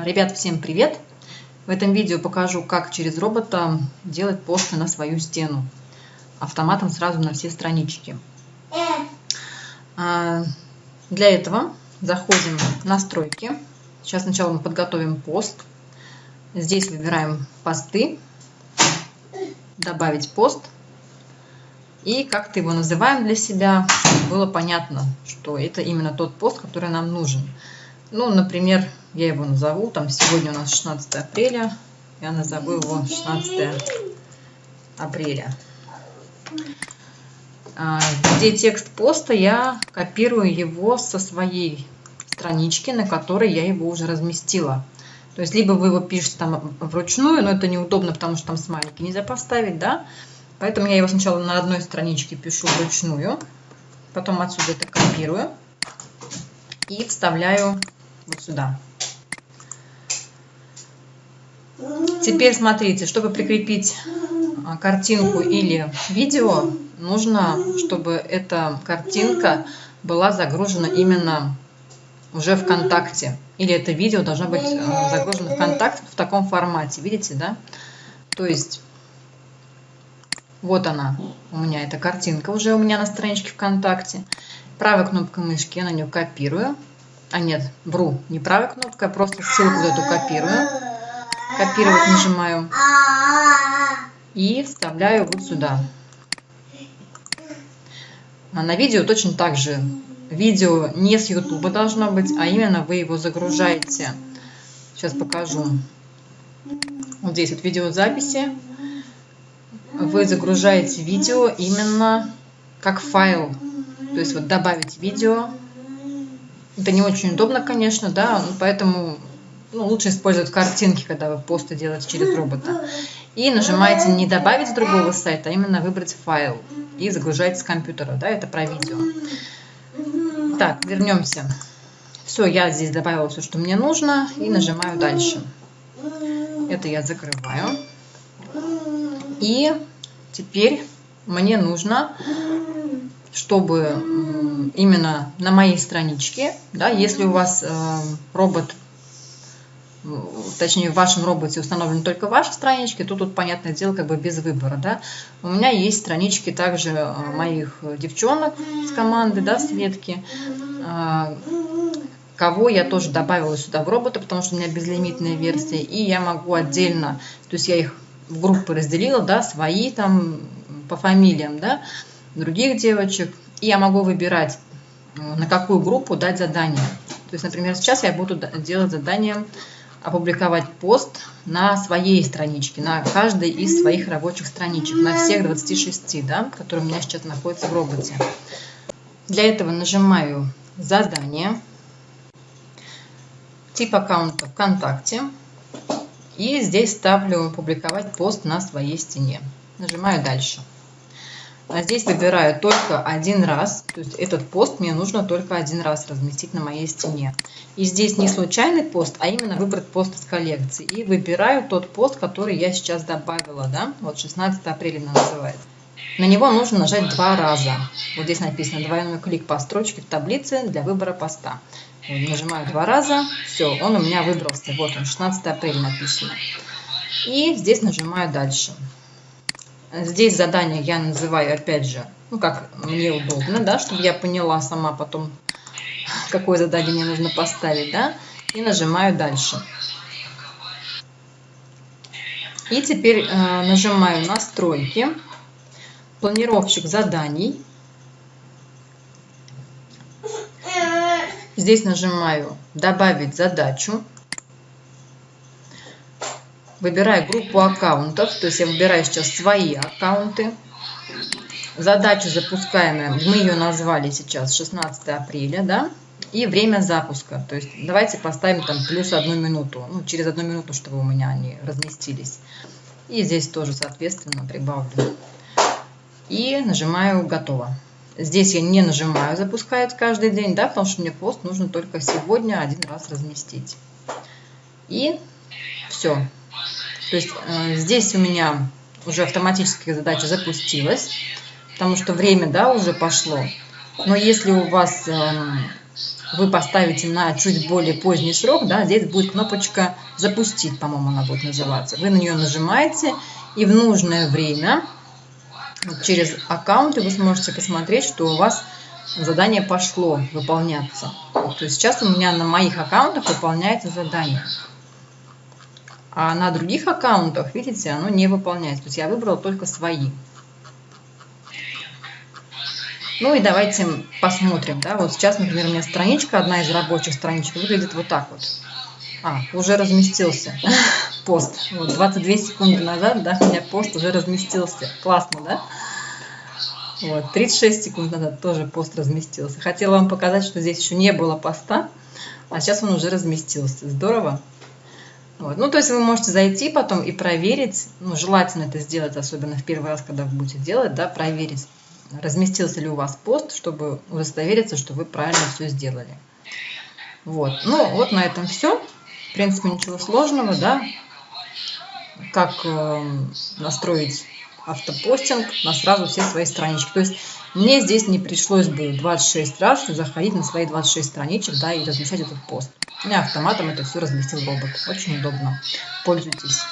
Ребят, всем привет! В этом видео покажу, как через робота делать посты на свою стену. Автоматом сразу на все странички. А, для этого заходим в настройки. Сейчас сначала мы подготовим пост. Здесь выбираем посты, добавить пост. И как-то его называем для себя, чтобы было понятно, что это именно тот пост, который нам нужен. Ну, например, я его назову, там сегодня у нас 16 апреля, я назову его 16 апреля. А, где текст поста, я копирую его со своей странички, на которой я его уже разместила. То есть, либо вы его пишете там вручную, но это неудобно, потому что там смайлики нельзя поставить, да. Поэтому я его сначала на одной страничке пишу вручную, потом отсюда это копирую и вставляю вот сюда. Теперь смотрите, чтобы прикрепить а, картинку или видео, нужно, чтобы эта картинка была загружена именно уже ВКонтакте. Или это видео должно быть а, загружено ВКонтакте в таком формате. Видите, да? То есть, вот она у меня, эта картинка уже у меня на страничке ВКонтакте. Правой кнопкой мышки я на нее копирую а нет, вру, не правой кнопкой, а просто ссылку эту копирую. Копировать нажимаю. И вставляю вот сюда. А на видео точно так же. Видео не с YouTube должно быть, а именно вы его загружаете. Сейчас покажу. Вот здесь вот видеозаписи. Вы загружаете видео именно как файл. То есть вот добавить видео это не очень удобно, конечно, да, поэтому ну, лучше использовать картинки, когда вы посты делаете через робота. И нажимаете не добавить с другого сайта, а именно выбрать файл и загружаете с компьютера, да, это про видео. Так, вернемся. Все, я здесь добавила все, что мне нужно, и нажимаю дальше. Это я закрываю. И теперь мне нужно чтобы именно на моей страничке, да, если у вас э, робот, точнее в вашем роботе установлены только ваши странички, то тут, понятное дело, как бы без выбора, да. У меня есть странички также э, моих девчонок с команды, да, Светки, э, кого я тоже добавила сюда в робота, потому что у меня безлимитная версия, и я могу отдельно, то есть я их в группы разделила, да, свои там по фамилиям, да, других девочек. И я могу выбирать, на какую группу дать задание. То есть, например, сейчас я буду делать задание опубликовать пост на своей страничке, на каждой из своих рабочих страничек, на всех 26, да, которые у меня сейчас находятся в роботе. Для этого нажимаю «Задание», тип аккаунта ВКонтакте, и здесь ставлю «Публиковать пост на своей стене». Нажимаю «Дальше». А здесь выбираю только один раз, то есть этот пост мне нужно только один раз разместить на моей стене. И здесь не случайный пост, а именно выбрать пост из коллекции. И выбираю тот пост, который я сейчас добавила, да, вот 16 апреля называется. На него нужно нажать два раза. Вот здесь написано двойной клик по строчке в таблице для выбора поста. Вот, нажимаю два раза, все, он у меня выбрался. Вот он, 16 апреля написано. И здесь нажимаю дальше. Здесь задание я называю, опять же, ну, как мне удобно, да, чтобы я поняла сама потом, какое задание мне нужно поставить, да, и нажимаю дальше. И теперь э, нажимаю настройки, планировщик заданий. Здесь нажимаю добавить задачу. Выбираю группу аккаунтов, то есть я выбираю сейчас свои аккаунты. Задача запускаемая, мы ее назвали сейчас 16 апреля, да, и время запуска. То есть давайте поставим там плюс одну минуту, ну, через одну минуту, чтобы у меня они разместились. И здесь тоже, соответственно, прибавлю. И нажимаю «Готово». Здесь я не нажимаю «Запускать каждый день», да, потому что мне пост нужно только сегодня один раз разместить. И все. То есть э, здесь у меня уже автоматически задача запустилась, потому что время да, уже пошло. Но если у вас э, вы поставите на чуть более поздний срок, да, здесь будет кнопочка «Запустить», по-моему, она будет называться. Вы на нее нажимаете, и в нужное время через аккаунты вы сможете посмотреть, что у вас задание пошло выполняться. То есть сейчас у меня на моих аккаунтах выполняется задание. А на других аккаунтах, видите, оно не выполняется. То есть я выбрала только свои. Ну и давайте посмотрим. Да? Вот сейчас, например, у меня страничка, одна из рабочих страничек, выглядит вот так вот. А, уже разместился пост. Вот 22 секунды назад, да, у меня пост уже разместился. Классно, да? Вот, 36 секунд назад тоже пост разместился. Хотела вам показать, что здесь еще не было поста, а сейчас он уже разместился. Здорово. Вот. Ну, то есть вы можете зайти потом и проверить, ну, желательно это сделать, особенно в первый раз, когда вы будете делать, да, проверить, разместился ли у вас пост, чтобы удостовериться, что вы правильно все сделали. Вот. Ну, вот на этом все. В принципе, ничего сложного, да. Как э, настроить автопостинг на сразу все свои странички. То есть мне здесь не пришлось бы 26 раз заходить на свои 26 страничек, да, и размещать этот пост. Меня автоматом это все разместил робот. Очень удобно. Пользуйтесь.